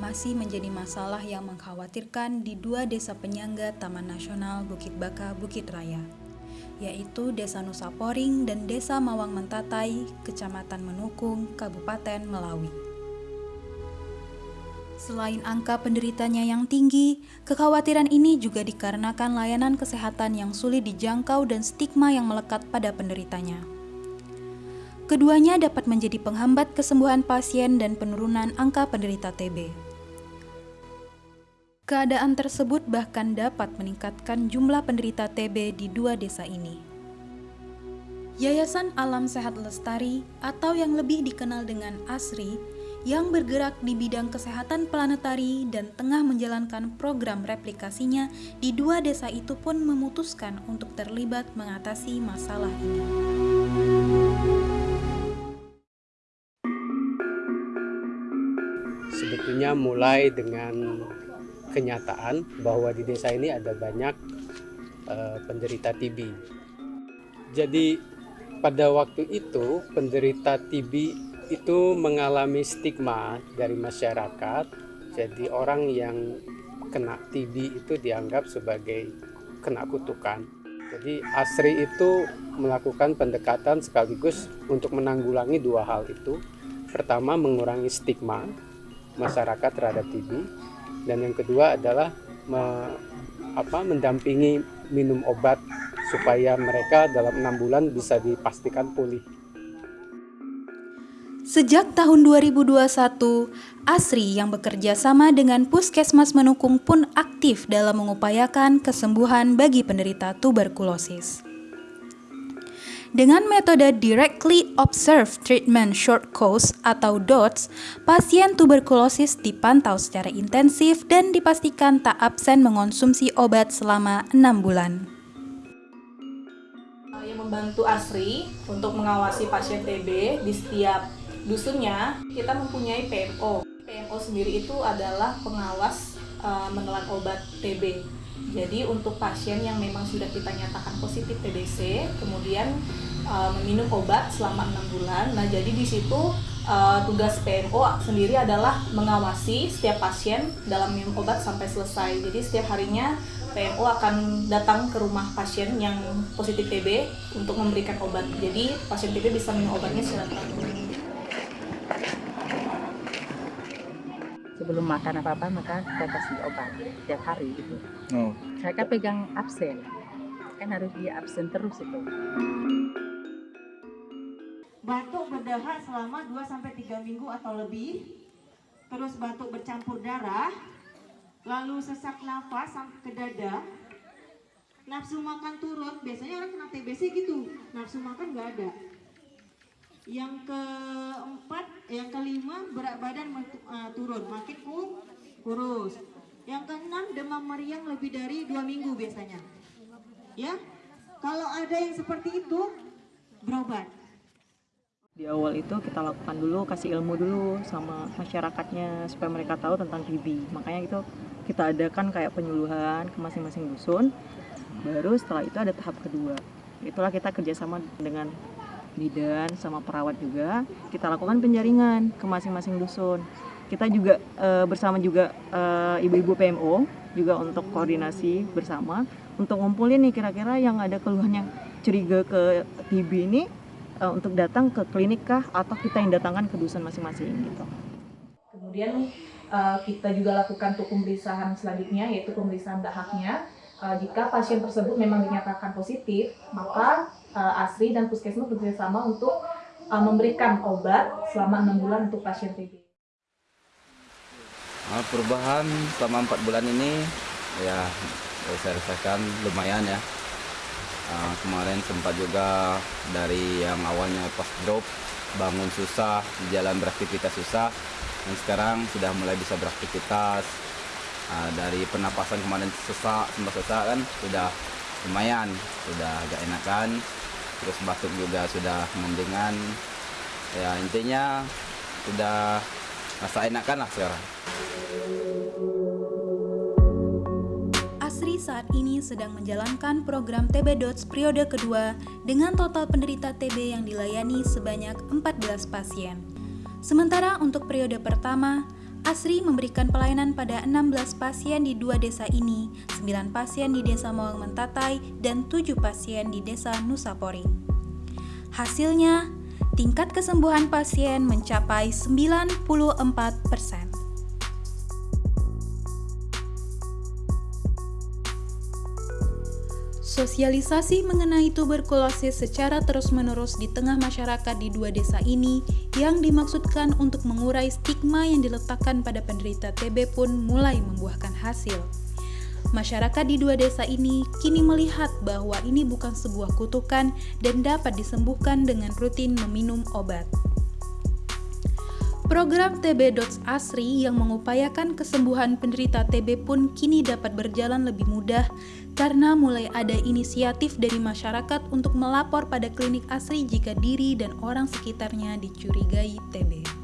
masih menjadi masalah yang mengkhawatirkan di dua desa penyangga Taman Nasional Bukit Baka Bukit Raya, yaitu Desa Nusa Poring dan Desa Mawang Mentatai, Kecamatan Menukung, Kabupaten Melawi. Selain angka penderitanya yang tinggi, kekhawatiran ini juga dikarenakan layanan kesehatan yang sulit dijangkau dan stigma yang melekat pada penderitanya. Keduanya dapat menjadi penghambat kesembuhan pasien dan penurunan angka penderita TB. Keadaan tersebut bahkan dapat meningkatkan jumlah penderita TB di dua desa ini. Yayasan Alam Sehat Lestari atau yang lebih dikenal dengan ASRI yang bergerak di bidang kesehatan planetari dan tengah menjalankan program replikasinya di dua desa itu pun memutuskan untuk terlibat mengatasi masalah ini. Sebetulnya mulai dengan kenyataan bahwa di desa ini ada banyak uh, penderita TB. Jadi pada waktu itu penderita TB itu mengalami stigma dari masyarakat. Jadi orang yang kena TB itu dianggap sebagai kena kutukan. Jadi ASRI itu melakukan pendekatan sekaligus untuk menanggulangi dua hal itu. Pertama mengurangi stigma masyarakat terhadap TB dan yang kedua adalah me, apa, mendampingi minum obat supaya mereka dalam enam bulan bisa dipastikan pulih. Sejak tahun 2021, ASRI yang bekerja sama dengan Puskesmas Menukung pun aktif dalam mengupayakan kesembuhan bagi penderita tuberkulosis. Dengan metode Directly Observed Treatment Short Course atau DOTS, pasien tuberkulosis dipantau secara intensif dan dipastikan tak absen mengonsumsi obat selama enam bulan yang membantu ASRI untuk mengawasi pasien TB di setiap dusunnya kita mempunyai PMO. PMO sendiri itu adalah pengawas uh, menelan obat TB. Jadi untuk pasien yang memang sudah kita nyatakan positif TBC, kemudian uh, meminum obat selama enam bulan. Nah jadi di situ uh, tugas PMO sendiri adalah mengawasi setiap pasien dalam minum obat sampai selesai. Jadi setiap harinya PMO akan datang ke rumah pasien yang positif TB untuk memberikan obat. Jadi pasien TB bisa minum obatnya secara teratur. Sebelum makan apa-apa maka kita kasih obat setiap hari gitu. Oh. Saya kan pegang absen, kan harus dia absen terus itu. Batuk berdahak selama 2 sampai 3 minggu atau lebih. Terus batuk bercampur darah, lalu sesak nafas sampai ke dada. Nafsu makan turun, biasanya orang kena TBC gitu, nafsu makan nggak ada yang keempat, yang kelima berat badan uh, turun, makin kurus. Yang keenam demam meriang lebih dari dua minggu biasanya. Ya, kalau ada yang seperti itu berobat. Di awal itu kita lakukan dulu, kasih ilmu dulu sama masyarakatnya supaya mereka tahu tentang TB. Makanya itu kita adakan kayak penyuluhan ke masing-masing dusun. Baru setelah itu ada tahap kedua. Itulah kita kerjasama dengan bidan sama perawat juga kita lakukan penjaringan ke masing-masing dusun kita juga e, bersama juga eh, ibu-ibu PMO juga untuk koordinasi bersama untuk ngumpulin nih kira-kira yang ada keluhan yang curiga ke TB ini e, untuk datang ke klinik kah atau kita yang datangkan ke dusun masing-masing gitu. Kemudian e, kita juga lakukan untuk pemeriksaan selanjutnya yaitu pemeriksaan dahaknya jika pasien tersebut memang dinyatakan positif, maka uh, ASRI dan Puskesmas bekerjasama untuk uh, memberikan obat selama enam bulan untuk pasien TB. Nah, perubahan selama empat bulan ini ya saya rasakan lumayan ya. Uh, kemarin sempat juga dari yang awalnya pas drop bangun susah, jalan beraktivitas susah, dan sekarang sudah mulai bisa beraktivitas, uh, dari pernapasan kemarin sesak sempat sesak kan sudah lumayan sudah agak enakan. Terus batuk juga sudah mendingan. Ya intinya sudah rasa enakan lah sekarang. Asri saat ini sedang menjalankan program TB Dots periode kedua dengan total penderita TB yang dilayani sebanyak 14 pasien. Sementara untuk periode pertama, Asri memberikan pelayanan pada 16 pasien di dua desa ini, 9 pasien di desa Mawang Mentatai, dan 7 pasien di desa Nusa Poring. Hasilnya, tingkat kesembuhan pasien mencapai 94 persen. Sosialisasi mengenai tuberkulosis secara terus-menerus di tengah masyarakat di dua desa ini yang dimaksudkan untuk mengurai stigma yang diletakkan pada penderita TB pun mulai membuahkan hasil. Masyarakat di dua desa ini kini melihat bahwa ini bukan sebuah kutukan dan dapat disembuhkan dengan rutin meminum obat. Program TB Dots Asri yang mengupayakan kesembuhan penderita TB pun kini dapat berjalan lebih mudah karena mulai ada inisiatif dari masyarakat untuk melapor pada klinik Asri jika diri dan orang sekitarnya dicurigai TB.